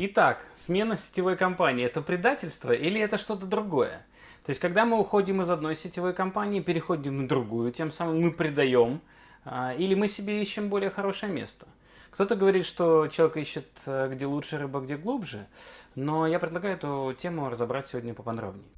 Итак, смена сетевой компании – это предательство или это что-то другое? То есть, когда мы уходим из одной сетевой компании, переходим в другую, тем самым мы предаем, а, или мы себе ищем более хорошее место. Кто-то говорит, что человек ищет, э, где лучше рыба, где глубже, но я предлагаю эту тему разобрать сегодня поподробнее.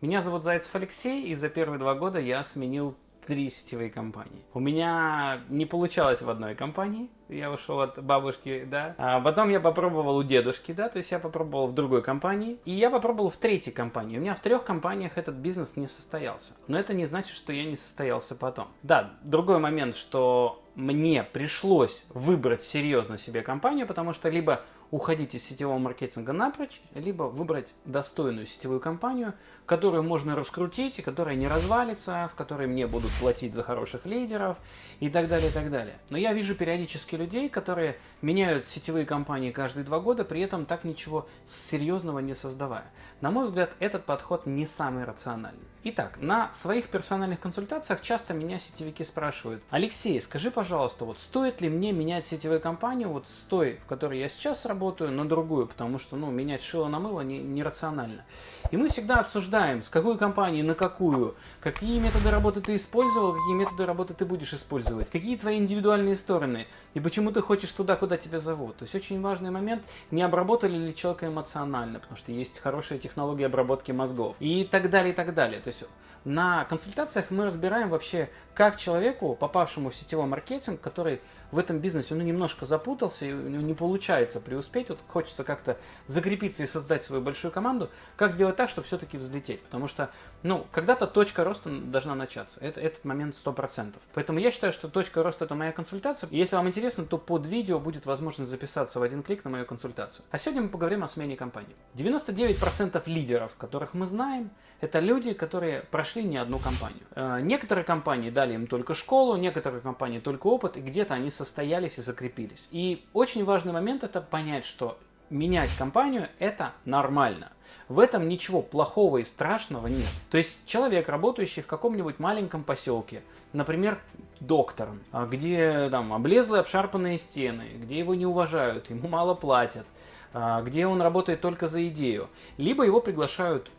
Меня зовут Зайцев Алексей, и за первые два года я сменил три сетевые компании. У меня не получалось в одной компании, я ушел от бабушки, да. А потом я попробовал у дедушки, да, то есть я попробовал в другой компании. И я попробовал в третьей компании. У меня в трех компаниях этот бизнес не состоялся. Но это не значит, что я не состоялся потом. Да, другой момент, что мне пришлось выбрать серьезно себе компанию, потому что либо уходить из сетевого маркетинга напрочь, либо выбрать достойную сетевую компанию, которую можно раскрутить, и которая не развалится, в которой мне будут платить за хороших лидеров и так далее, и так далее. Но я вижу периодически людей, которые меняют сетевые компании каждые два года, при этом так ничего серьезного не создавая. На мой взгляд, этот подход не самый рациональный. Итак, на своих персональных консультациях часто меня сетевики спрашивают, Алексей, скажи, пожалуйста, вот стоит ли мне менять сетевую компанию вот с той, в которой я сейчас работаю, на другую, потому что, ну, менять шило на мыло не, нерационально. И мы всегда обсуждаем, с какой компании на какую, какие методы работы ты использовал, какие методы работы ты будешь использовать, какие твои индивидуальные стороны, и почему ты хочешь туда, куда тебя зовут. То есть очень важный момент, не обработали ли человека эмоционально, потому что есть хорошая технология обработки мозгов, и так далее, и так далее. То есть на консультациях мы разбираем вообще, как человеку, попавшему в сетевой маркетинг, который в этом бизнесе он немножко запутался, и у него не получается преуспеть, вот хочется как-то закрепиться и создать свою большую команду, как сделать так, чтобы все-таки взлететь. Потому что, ну, когда-то точка роста должна начаться. Это, этот момент 100%. Поэтому я считаю, что точка роста это моя консультация. И если вам интересно, то под видео будет возможность записаться в один клик на мою консультацию. А сегодня мы поговорим о смене компании. 99% лидеров, которых мы знаем, это люди, которые прошли не одну компанию. Э, некоторые компании дали им только школу, некоторые компании только опыт, и где-то они состоялись и закрепились. И очень важный момент это понять, что менять компанию это нормально. В этом ничего плохого и страшного нет. То есть человек, работающий в каком-нибудь маленьком поселке, например, доктором, а где там облезлые обшарпанные стены, где его не уважают, ему мало платят, а, где он работает только за идею, либо его приглашают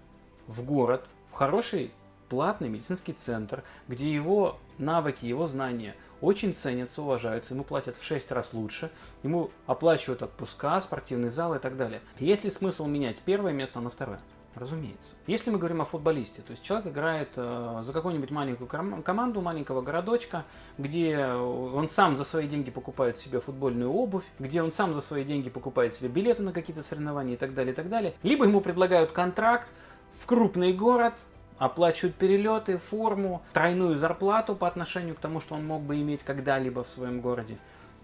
в город, в хороший платный медицинский центр, где его навыки, его знания очень ценятся, уважаются, ему платят в 6 раз лучше, ему оплачивают отпуска, спортивный зал и так далее. Есть ли смысл менять первое место на второе? Разумеется. Если мы говорим о футболисте, то есть человек играет э, за какую-нибудь маленькую команду маленького городочка, где он сам за свои деньги покупает себе футбольную обувь, где он сам за свои деньги покупает себе билеты на какие-то соревнования и так далее, и так далее. Либо ему предлагают контракт в крупный город, оплачивают перелеты, форму, тройную зарплату по отношению к тому, что он мог бы иметь когда-либо в своем городе.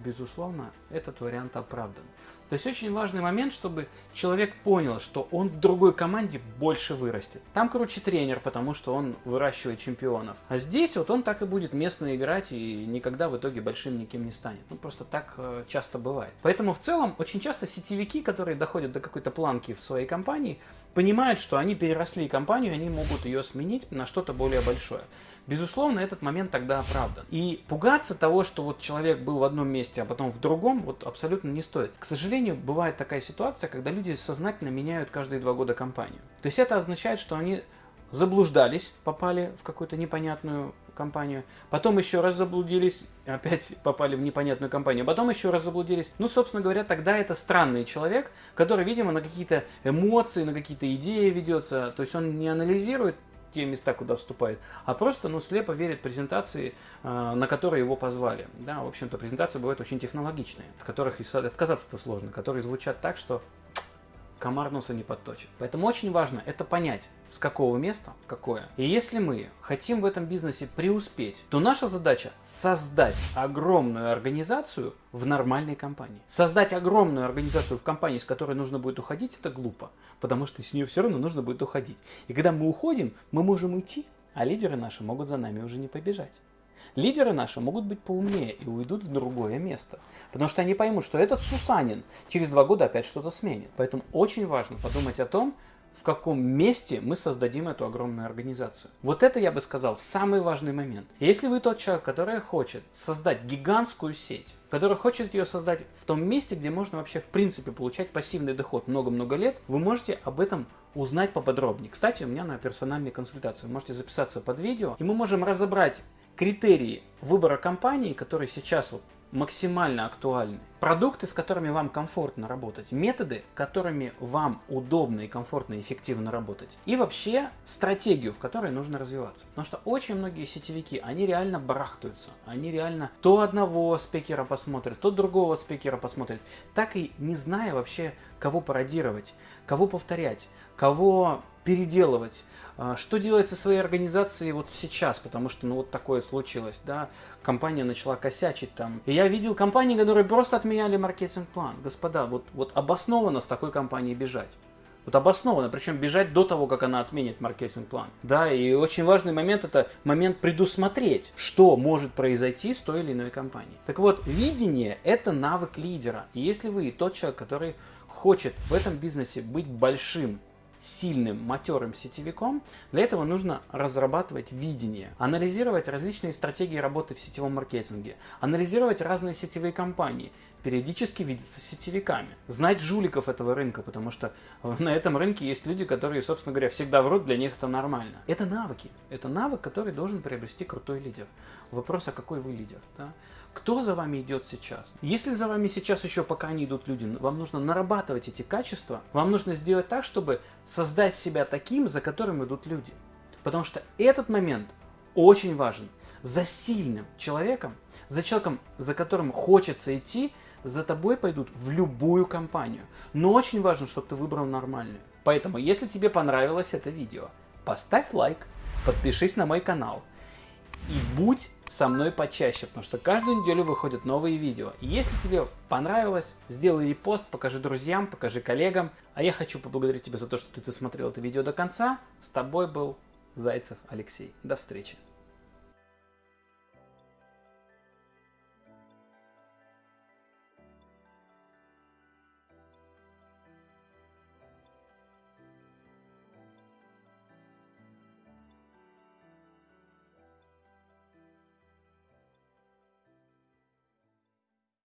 Безусловно, этот вариант оправдан. То есть очень важный момент, чтобы человек понял, что он в другой команде больше вырастет. Там круче тренер, потому что он выращивает чемпионов. А здесь вот он так и будет местно играть и никогда в итоге большим никем не станет. Ну просто так э, часто бывает. Поэтому в целом очень часто сетевики, которые доходят до какой-то планки в своей компании, понимают, что они переросли компанию, они могут ее сменить на что-то более большое. Безусловно, этот момент тогда оправдан. И пугаться того, что вот человек был в одном месте, а потом в другом, вот абсолютно не стоит. К сожалению, бывает такая ситуация, когда люди сознательно меняют каждые два года компанию. То есть это означает, что они заблуждались, попали в какую-то непонятную компанию, потом еще раз заблудились, опять попали в непонятную компанию, потом еще раз заблудились. Ну, собственно говоря, тогда это странный человек, который, видимо, на какие-то эмоции, на какие-то идеи ведется, то есть он не анализирует те места, куда вступает, а просто ну, слепо верит презентации, э, на которые его позвали. Да, в общем-то, презентации бывают очень технологичные, от которых отказаться-то сложно, которые звучат так, что комар носа не подточит. Поэтому очень важно это понять, с какого места какое. И если мы хотим в этом бизнесе преуспеть, то наша задача создать огромную организацию в нормальной компании. Создать огромную организацию в компании, с которой нужно будет уходить, это глупо, потому что с нее все равно нужно будет уходить. И когда мы уходим, мы можем уйти, а лидеры наши могут за нами уже не побежать. Лидеры наши могут быть поумнее и уйдут в другое место. Потому что они поймут, что этот Сусанин через два года опять что-то сменит. Поэтому очень важно подумать о том, в каком месте мы создадим эту огромную организацию. Вот это, я бы сказал, самый важный момент. Если вы тот человек, который хочет создать гигантскую сеть, который хочет ее создать в том месте, где можно вообще в принципе получать пассивный доход много-много лет, вы можете об этом узнать поподробнее. Кстати, у меня на персональной консультации. Можете записаться под видео, и мы можем разобрать критерии выбора компании, которые сейчас вот максимально актуальны. Продукты, с которыми вам комфортно работать, методы, которыми вам удобно и комфортно и эффективно работать. И вообще стратегию, в которой нужно развиваться. Потому что очень многие сетевики, они реально барахтаются. Они реально то одного спикера посмотрят, то другого спикера посмотрят. Так и не зная вообще, кого пародировать, кого повторять, кого переделывать, а, что делать со своей организацией вот сейчас, потому что ну вот такое случилось, да, компания начала косячить там. И я видел компании, которые просто отменяли маркетинг-план. Господа, вот, вот обоснованно с такой компанией бежать. Вот обоснованно, причем бежать до того, как она отменит маркетинг-план. Да, и очень важный момент это момент предусмотреть, что может произойти с той или иной компанией. Так вот, видение это навык лидера. И если вы тот человек, который хочет в этом бизнесе быть большим, сильным, матерым сетевиком, для этого нужно разрабатывать видение, анализировать различные стратегии работы в сетевом маркетинге, анализировать разные сетевые компании, периодически видеться с сетевиками, знать жуликов этого рынка, потому что на этом рынке есть люди, которые, собственно говоря, всегда врут, для них это нормально. Это навыки, это навык, который должен приобрести крутой лидер. Вопрос, а какой вы лидер? Да? Кто за вами идет сейчас? Если за вами сейчас еще пока не идут люди, вам нужно нарабатывать эти качества, вам нужно сделать так, чтобы создать себя таким, за которым идут люди. Потому что этот момент очень важен. За сильным человеком, за человеком, за которым хочется идти, за тобой пойдут в любую компанию. Но очень важно, чтобы ты выбрал нормальную. Поэтому, если тебе понравилось это видео, поставь лайк, подпишись на мой канал и будь со мной почаще, потому что каждую неделю выходят новые видео. Если тебе понравилось, сделай репост, покажи друзьям, покажи коллегам. А я хочу поблагодарить тебя за то, что ты досмотрел это видео до конца. С тобой был Зайцев Алексей. До встречи.